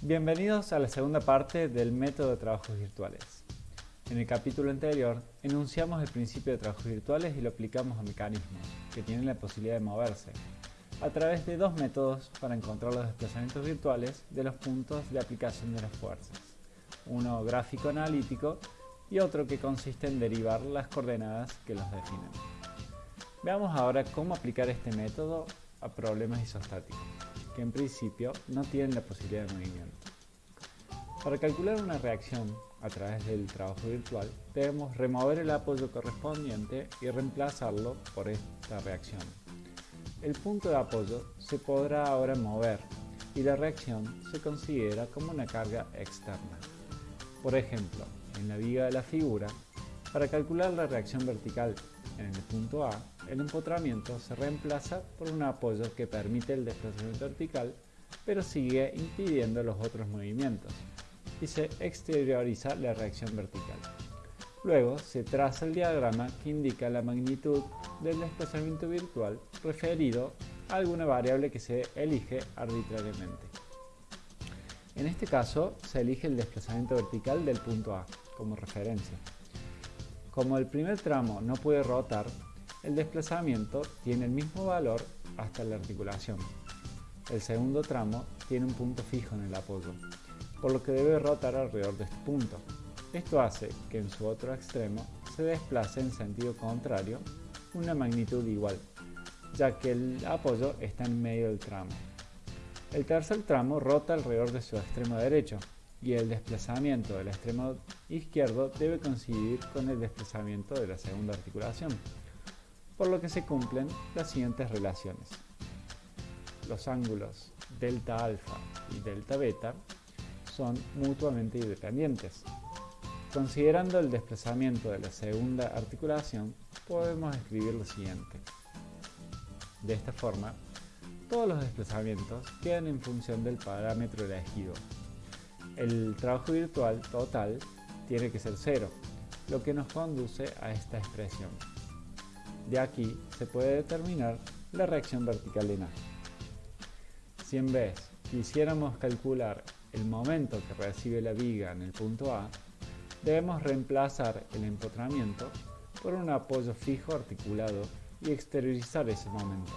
Bienvenidos a la segunda parte del método de trabajos virtuales. En el capítulo anterior enunciamos el principio de trabajos virtuales y lo aplicamos a mecanismos que tienen la posibilidad de moverse a través de dos métodos para encontrar los desplazamientos virtuales de los puntos de aplicación de las fuerzas. Uno gráfico analítico y otro que consiste en derivar las coordenadas que los definen. Veamos ahora cómo aplicar este método a problemas isostáticos en principio no tienen la posibilidad de movimiento. Para calcular una reacción a través del trabajo virtual, debemos remover el apoyo correspondiente y reemplazarlo por esta reacción. El punto de apoyo se podrá ahora mover y la reacción se considera como una carga externa. Por ejemplo, en la viga de la figura, para calcular la reacción vertical en el punto A, el empotramiento se reemplaza por un apoyo que permite el desplazamiento vertical, pero sigue impidiendo los otros movimientos, y se exterioriza la reacción vertical. Luego se traza el diagrama que indica la magnitud del desplazamiento virtual referido a alguna variable que se elige arbitrariamente. En este caso se elige el desplazamiento vertical del punto A como referencia. Como el primer tramo no puede rotar, el desplazamiento tiene el mismo valor hasta la articulación. El segundo tramo tiene un punto fijo en el apoyo, por lo que debe rotar alrededor de este punto. Esto hace que en su otro extremo se desplace en sentido contrario una magnitud igual, ya que el apoyo está en medio del tramo. El tercer tramo rota alrededor de su extremo derecho y el desplazamiento del extremo izquierdo debe coincidir con el desplazamiento de la segunda articulación por lo que se cumplen las siguientes relaciones. Los ángulos delta alfa y delta beta son mutuamente independientes. Considerando el desplazamiento de la segunda articulación, podemos escribir lo siguiente. De esta forma, todos los desplazamientos quedan en función del parámetro elegido. El trabajo virtual total tiene que ser cero, lo que nos conduce a esta expresión. De aquí se puede determinar la reacción vertical de A. Si en vez quisiéramos calcular el momento que recibe la viga en el punto A, debemos reemplazar el empotramiento por un apoyo fijo articulado y exteriorizar ese momento.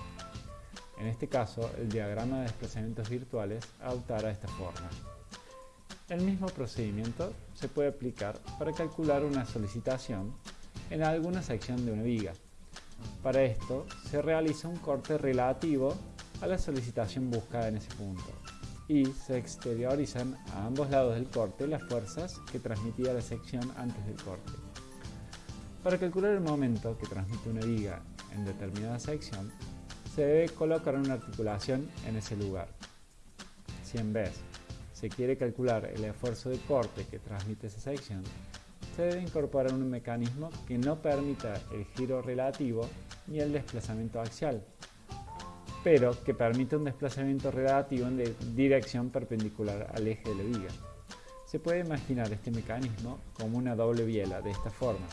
En este caso, el diagrama de desplazamientos virtuales adoptará esta forma. El mismo procedimiento se puede aplicar para calcular una solicitación en alguna sección de una viga. Para esto se realiza un corte relativo a la solicitación buscada en ese punto y se exteriorizan a ambos lados del corte las fuerzas que transmitía la sección antes del corte. Para calcular el momento que transmite una viga en determinada sección, se debe colocar una articulación en ese lugar. Si en se quiere calcular el esfuerzo de corte que transmite esa sección, se debe incorporar un mecanismo que no permita el giro relativo ni el desplazamiento axial, pero que permite un desplazamiento relativo en dirección perpendicular al eje de la viga. Se puede imaginar este mecanismo como una doble biela de esta forma,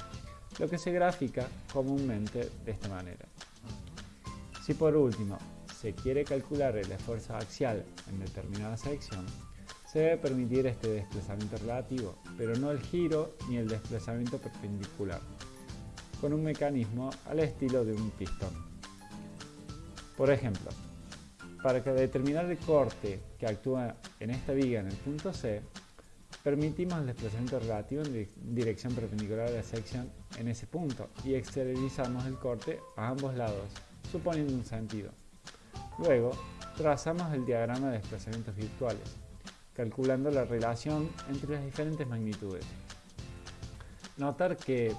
lo que se grafica comúnmente de esta manera. Si por último se quiere calcular el esfuerzo axial en determinada sección, se debe permitir este desplazamiento relativo, pero no el giro ni el desplazamiento perpendicular, con un mecanismo al estilo de un pistón. Por ejemplo, para determinar el corte que actúa en esta viga en el punto C, permitimos el desplazamiento relativo en dirección perpendicular a la sección en ese punto y exteriorizamos el corte a ambos lados, suponiendo un sentido. Luego, trazamos el diagrama de desplazamientos virtuales, calculando la relación entre las diferentes magnitudes. Notar que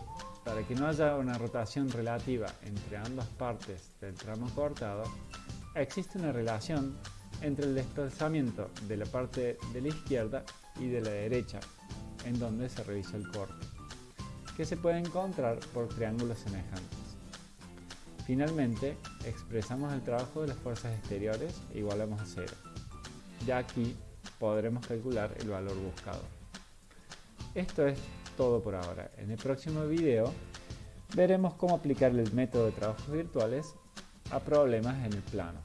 para que no haya una rotación relativa entre ambas partes del tramo cortado, existe una relación entre el desplazamiento de la parte de la izquierda y de la derecha, en donde se realiza el corte, que se puede encontrar por triángulos semejantes. Finalmente, expresamos el trabajo de las fuerzas exteriores e igualamos a cero. Ya aquí podremos calcular el valor buscado. Esto es todo por ahora. En el próximo video veremos cómo aplicar el método de trabajos virtuales a problemas en el plano.